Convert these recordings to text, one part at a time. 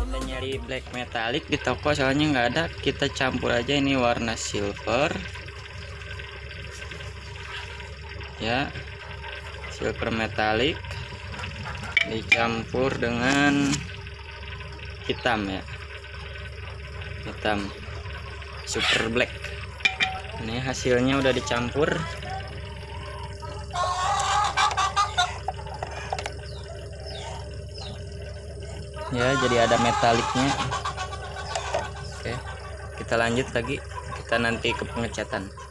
kita nyari black metallic di toko soalnya nggak ada. Kita campur aja ini warna silver. Ya silver metallic. Dicampur dengan hitam ya. Hitam. Super black. Ini hasilnya udah dicampur ya jadi ada metaliknya. Oke kita lanjut lagi. Kita nanti ke pengecatan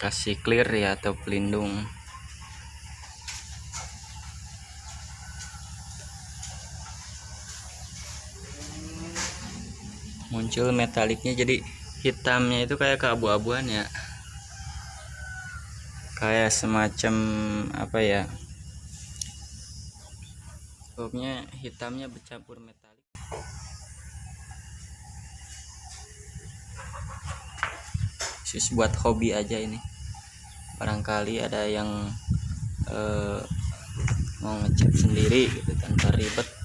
dikasih clear ya atau pelindung. Muncul metaliknya jadi hitamnya itu kayak keabu-abuan ya. Kayak semacam apa ya pokoknya hitamnya bercampur metalik khusus buat hobi aja ini. Barangkali ada yang eh, mau ngecat sendiri gitu tanpa ribet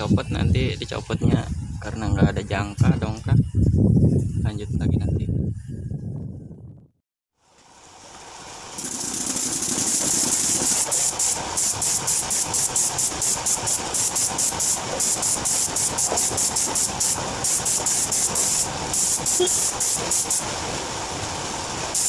dicopot nanti dicopotnya. Karena nggak ada jangka dongkrak. Lanjut lagi nanti.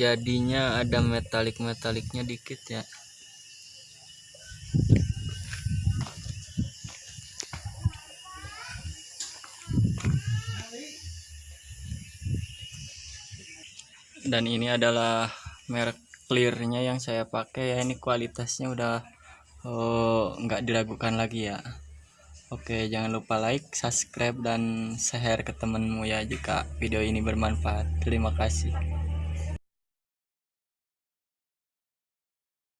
jadinya ada metalik metaliknya dikit ya. Dan ini adalah merek clearnya yang saya pakai ya. Ini kualitasnya udah oh, nggak diragukan lagi ya. Oke jangan lupa like subscribe dan share ke temenmu ya jika video ini bermanfaat. Terima kasih